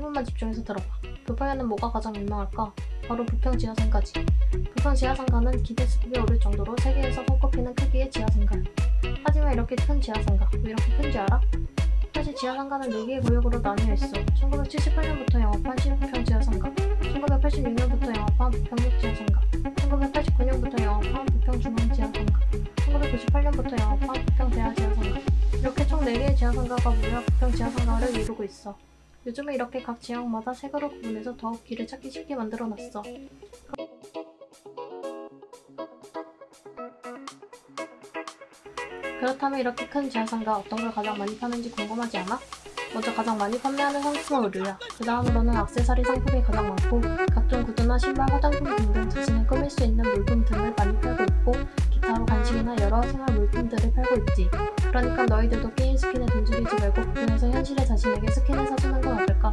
1분만 집중해서 들어봐. 부평에는 뭐가 가장 유명할까? 바로 부평 지하상가지. 부평 지하상가는 기대수급이 오를 정도로 세계에서 손꼽히는 크기의 지하상가야. 하지만 이렇게 큰 지하상가, 왜 이렇게 큰지 알아? 사실 지하상가는 4개의 구역으로 나뉘어 있어. 1978년부터 영업한 신부평 지하상가, 1986년부터 영업한 부평역 지하상가, 1989년부터 영업한 부평 중앙 지하상가, 1998년부터 영업한 부평 대하 지하상가. 이렇게 총 4개의 지하상가가 모여 부평 지하상가를 이루고 있어. 요즘은 이렇게 각 지역마다 색으로 구분해서 더욱 길을 찾기 쉽게 만들어놨어. 그렇다면 이렇게 큰 지하상가 어떤 걸 가장 많이 파는지 궁금하지 않아? 먼저 가장 많이 판매하는 상품은 의류야. 그 다음으로는 액세서리 상품이 가장 많고 각종 구두나 신발, 화장품 등등 자신을 꾸밀 수 있는 물품 등을 많이 팔고 있고 기타로 간식이나 여러 생활 물품들을 팔고 있지. 그러니까 너희들도 게임 스킨에 돈 들이지 말고 부분에서 현실의 자신에게 스킨을 사주는 건 어떨까?